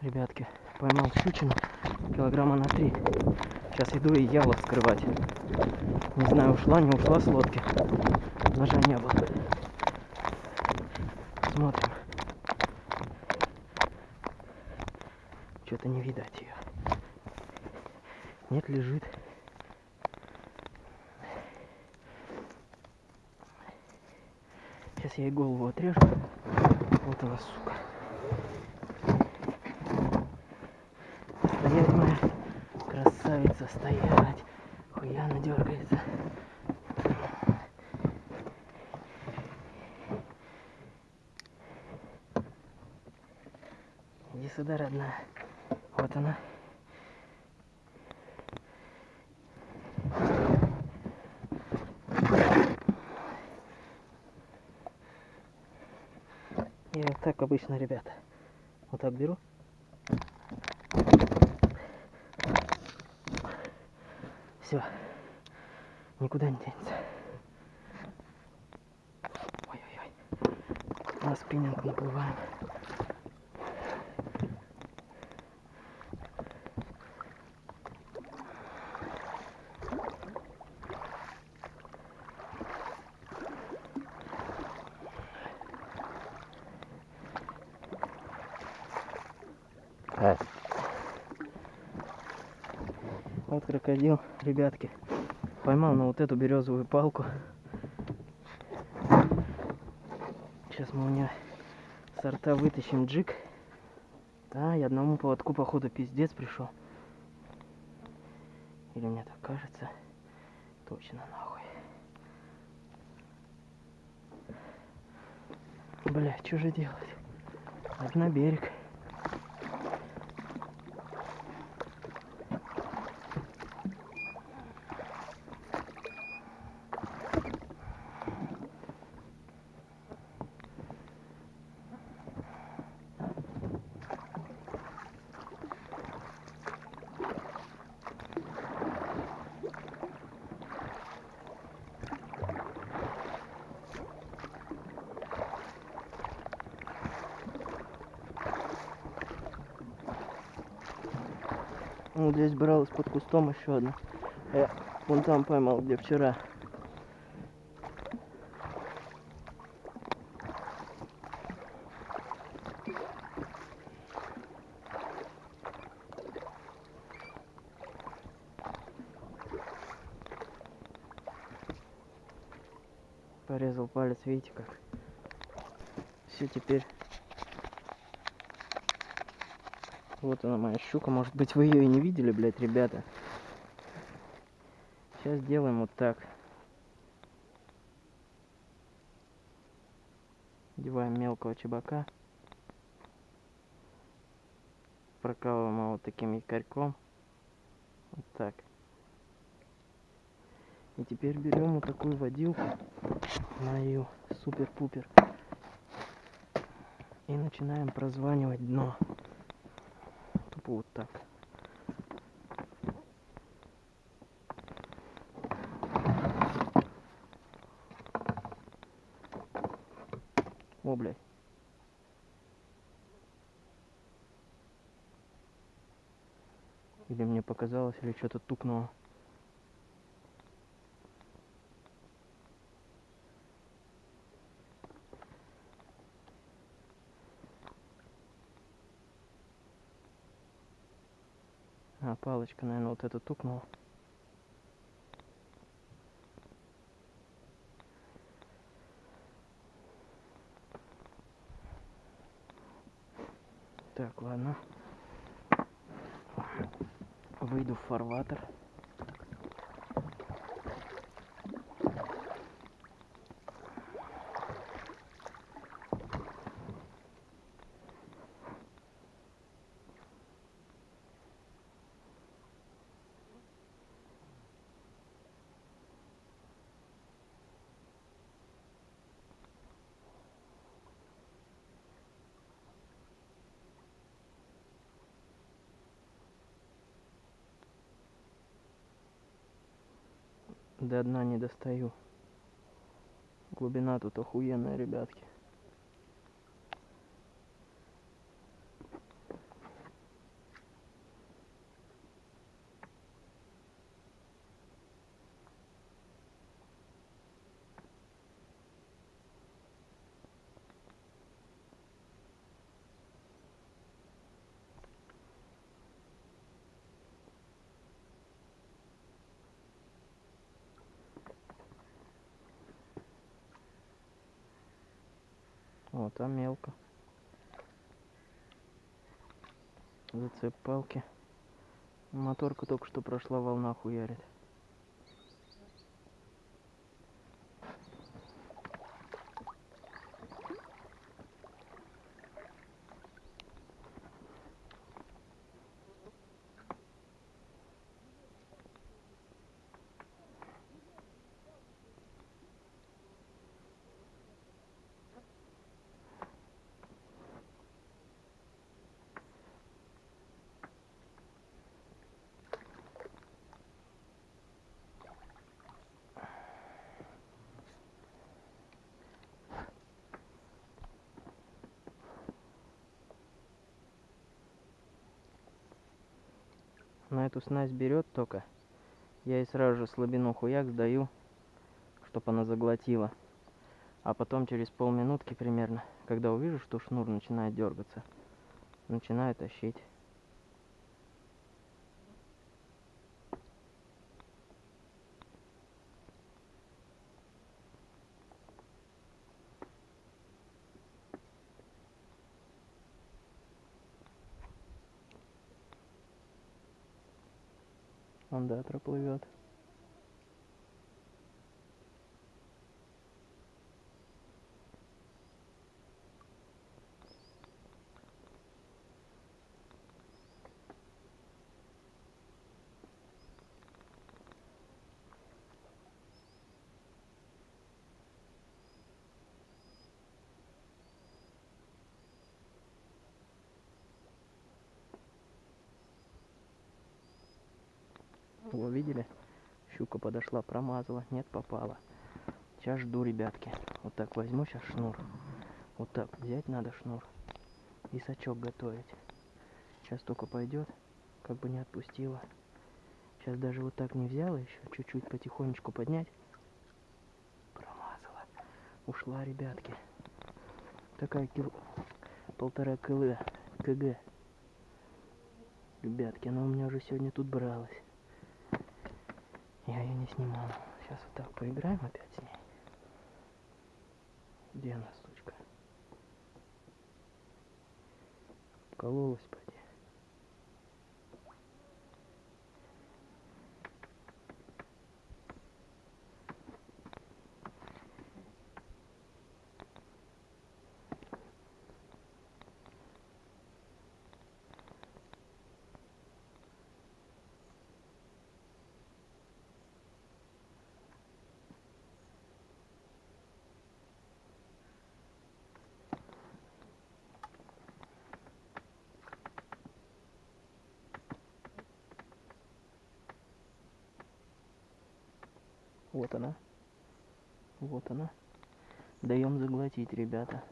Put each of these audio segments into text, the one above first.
Ребятки, поймал щучину килограмма на три. Сейчас иду и яло вскрывать. Не знаю, ушла, не ушла с лодки. Ножа не было. Смотрим. Что-то не видать ее. Нет, лежит. Сейчас я ей голову отрежу. Вот она, сука. Стоять моя красавица, стоять. Хуяна дергается. Иди сюда, родная. Вот она. Я так обычно, ребята. Вот так беру. Все. Никуда не денется. Ой-ой-ой. На спиннинг наплываем. Крокодил, ребятки. Поймал на вот эту березовую палку. Сейчас мы у нее сорта вытащим джик. Да, и одному поводку, походу, пиздец пришел. Или мне так кажется. Точно нахуй. Бля, что же делать? Надо на берег. Ну, здесь бралась под кустом еще одна. Я вон там поймал, где вчера. Порезал палец, видите как? Все теперь Вот она моя щука. Может быть вы ее и не видели, блядь, ребята. Сейчас сделаем вот так. Одеваем мелкого чебака. Прокалываем его вот таким якорьком. Вот так. И теперь берем вот такую водилку. Мою супер-пупер. И начинаем прозванивать дно так. О, блядь. Или мне показалось, или что-то тукнуло. А, палочка, наверное, вот эту тукнула. Так, ладно. Выйду в фарватер. До дна не достаю. Глубина тут охуенная, ребятки. Вот, там мелко. Зацеп палки. Моторка только что прошла, волна хуярит. На эту снасть берет только. Я ей сразу же слабину хуяк сдаю, чтобы она заглотила. А потом через полминутки примерно, когда увижу, что шнур начинает дергаться, начинаю тащить. Он, да, Во, видели? Щука подошла, промазала. Нет, попала. Сейчас жду, ребятки. Вот так возьму сейчас шнур. Вот так взять надо шнур. И сачок готовить. Сейчас только пойдет. Как бы не отпустила. Сейчас даже вот так не взяла еще. Чуть-чуть потихонечку поднять. Промазала. Ушла, ребятки. Такая кил... полтора кг. КГ. Ребятки, она у меня уже сегодня тут бралась. Я ее не снимал. Сейчас вот так поиграем опять с ней. Где она, сучка? Кололась, поди. Вот она. Вот она. Даем заглотить, ребята.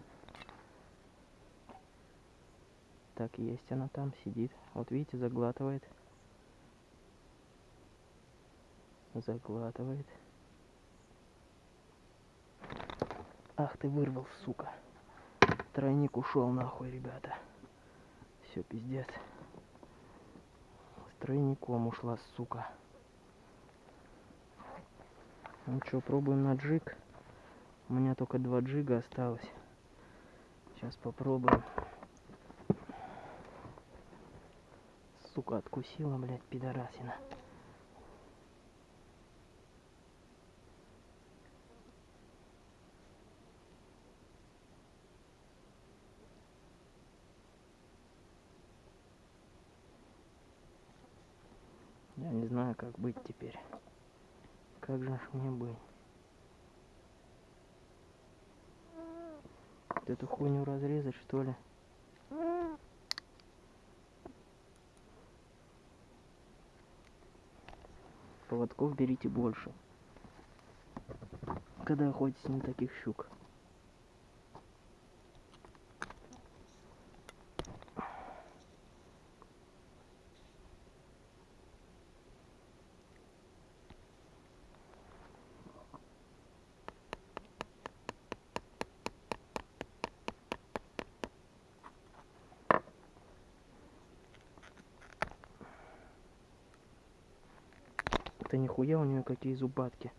Так, есть она там, сидит. Вот видите, заглатывает. Заглатывает. Ах ты вырвал, сука. Тройник ушел нахуй, ребята. Все, пиздец. С тройником ушла, сука. Ну что, пробуем на джиг. У меня только два джига осталось. Сейчас попробуем. Сука, откусила, блядь, пидорасина. Я не знаю, как быть теперь. Как же мне быть? Вот эту хуйню разрезать, что ли? Поводков берите больше. Когда охотитесь на таких щук. это нихуя у нее какие зубатки.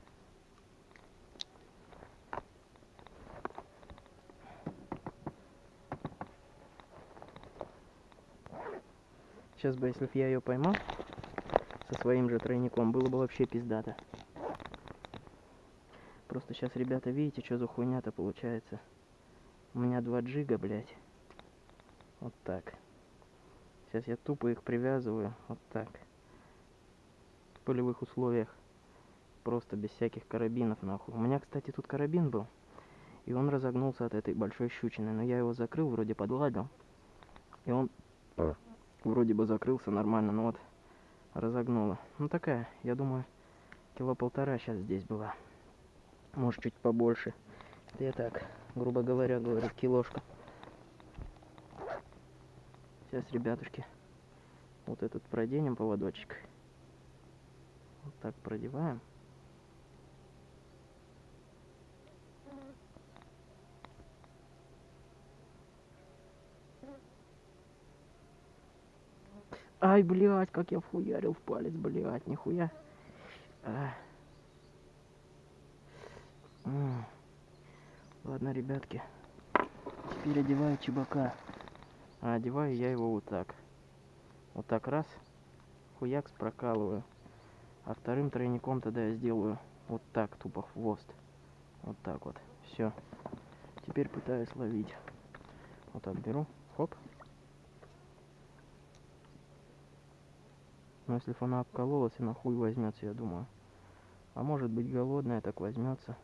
Сейчас бы, если бы я ее поймал со своим же тройником, было бы вообще пиздато. Просто сейчас, ребята, видите, что за хуйня-то получается? У меня 2 джига, блядь. Вот так. Сейчас я тупо их привязываю. Вот так. Полевых условиях. Просто без всяких карабинов, нахуй. У меня, кстати, тут карабин был. И он разогнулся от этой большой щучины. Но я его закрыл, вроде подладил. И он вроде бы закрылся нормально, но вот разогнуло. Ну такая, я думаю, кило полтора сейчас здесь была. Может чуть побольше. Это я так, грубо говоря, говорю, килошка. Сейчас, ребятушки, вот этот проденем поводочек. Так продеваем. Ай, блядь, как я вхуярил в палец, блядь, нихуя. А. Ладно, ребятки. Теперь одеваю чебака. А одеваю я его вот так. Вот так раз. Хуякс прокалываю. А вторым тройником тогда я сделаю вот так, тупо хвост. Вот так вот. Все. Теперь пытаюсь ловить. Вот так беру. Хоп. Но если бы она обкололась, она хуй возьмется, я думаю. А может быть голодная, так возьмется.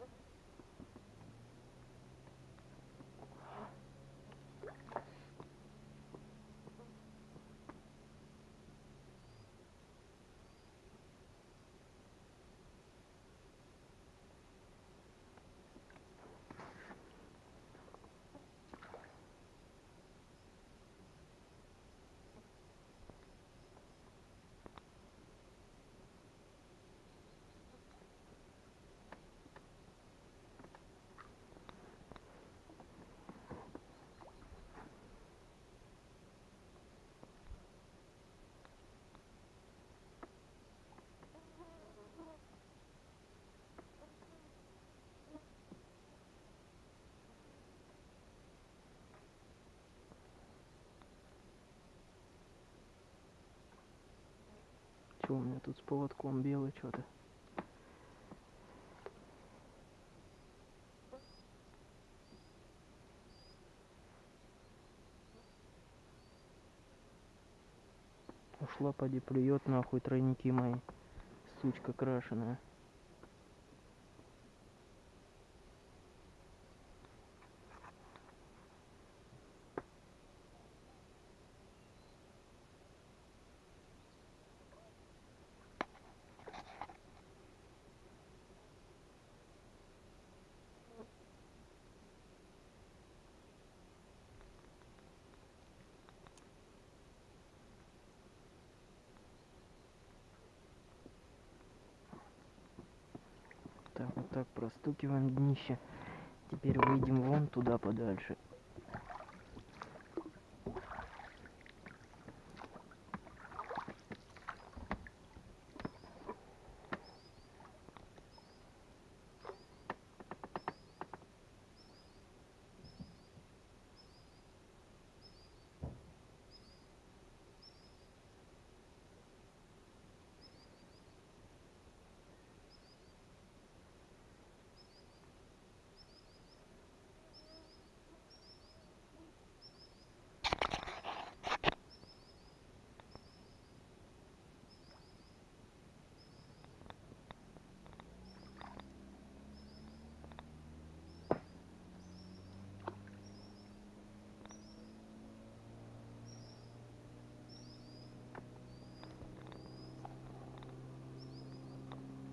Что у меня тут с поводком белый что-то? Ушла, поди, плюет нахуй тройники мои. Сучка крашеная. Так, простукиваем днище. Теперь выйдем вон туда подальше.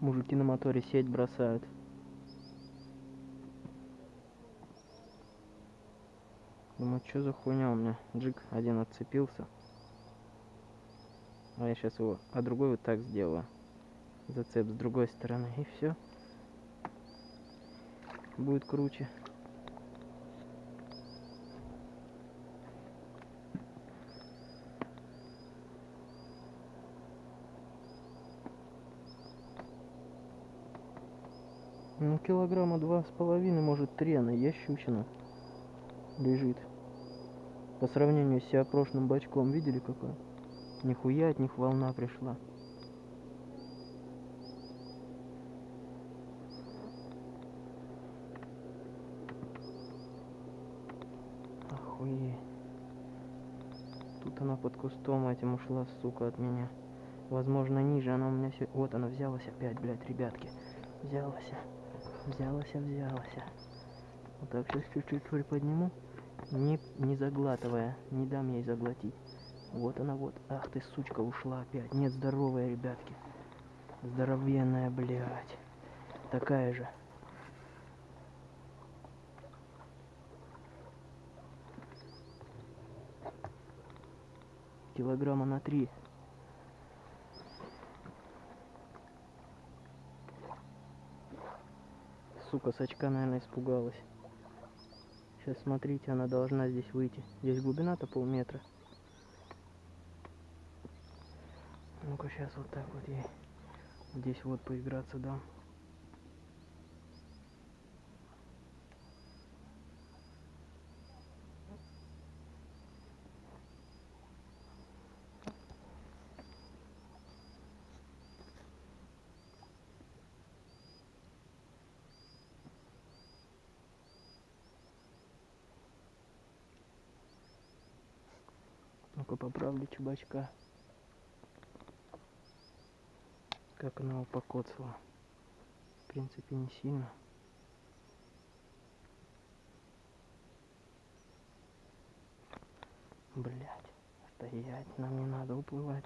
Мужики на моторе сеть бросают. Думаю, что за хуйня у меня? Джик один отцепился. А я сейчас его, а другой вот так сделаю. Зацеп с другой стороны. И все. Будет круче. Ну, килограмма два с половиной, может, три она есть щучина. Лежит. По сравнению с прошлым бачком, видели какой? Нихуя от них волна пришла. Охуеть. Тут она под кустом этим ушла, сука, от меня. Возможно, ниже она у меня все... Вот она взялась опять, блядь, ребятки. Взялась. Взялась, взялась. Вот так сейчас чуть-чуть приподниму. Не, не заглатывая. Не дам ей заглотить. Вот она вот. Ах ты, сучка, ушла опять. Нет, здоровая, ребятки. Здоровенная, блядь. Такая же. Килограмма на три. Сука, сачка, наверное, испугалась. Сейчас смотрите, она должна здесь выйти. Здесь глубина-то полметра. Ну-ка, сейчас вот так вот ей здесь вот поиграться дам. Ну-ка поправлю чубачка. Как она его покоцала. В принципе, не сильно. Блять, стоять, нам не надо уплывать.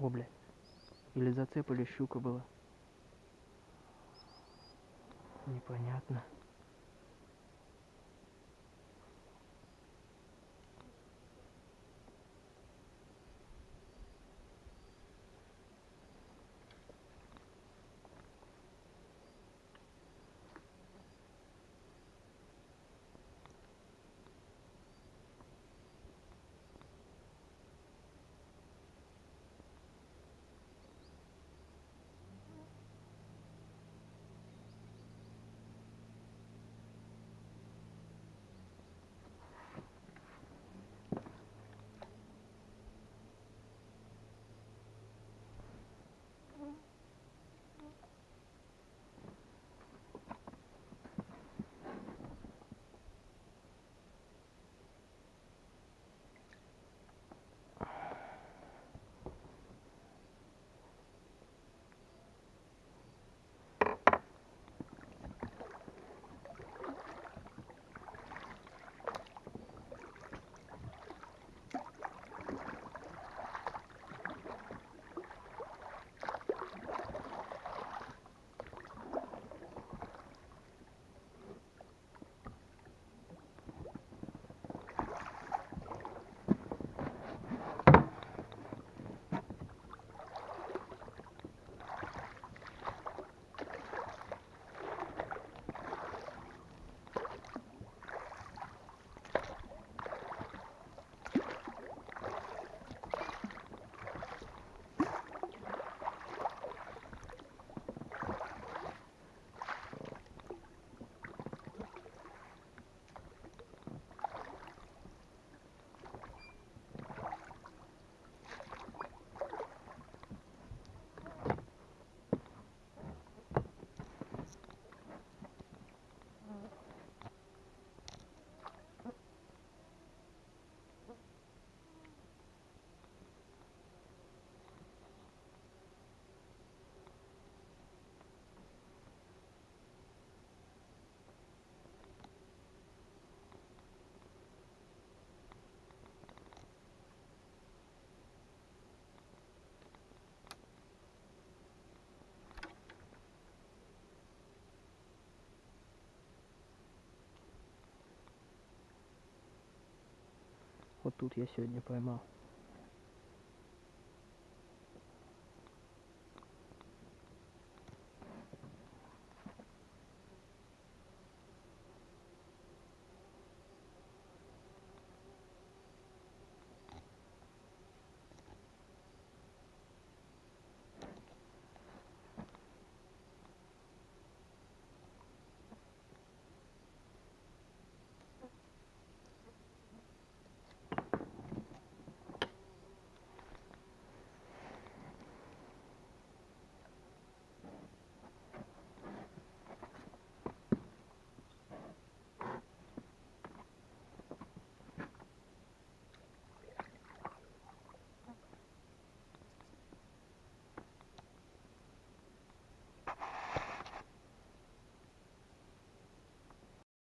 О, блядь. Или зацеп, или щука была. Непонятно. Вот тут я сегодня поймал.